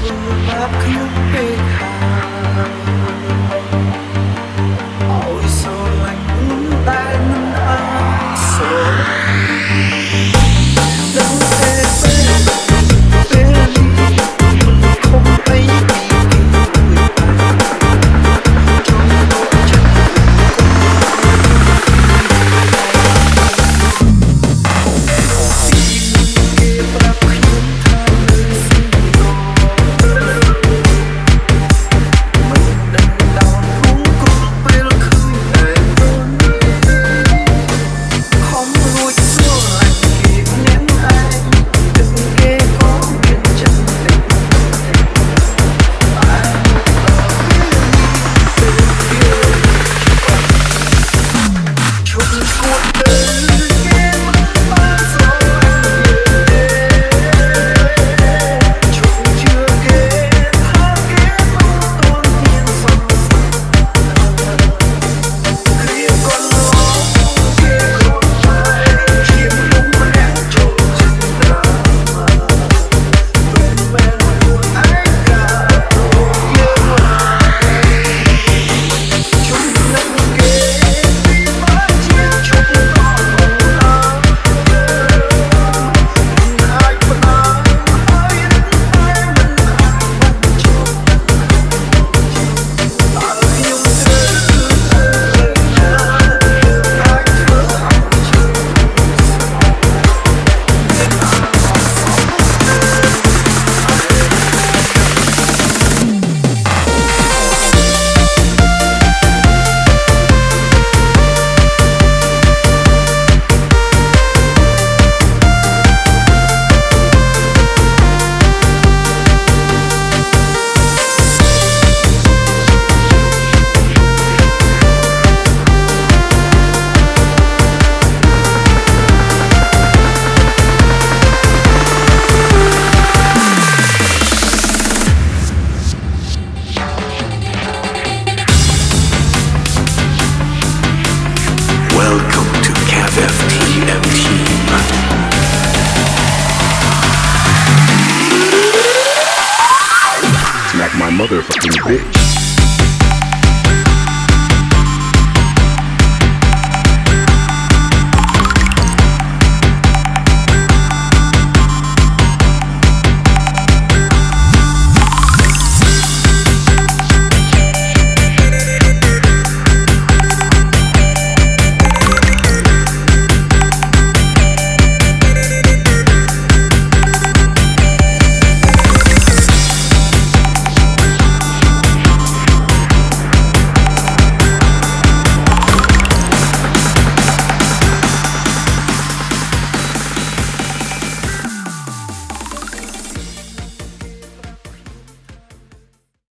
full of up, you big heart. Welcome to CAVFTM Smack my motherfucking bitch.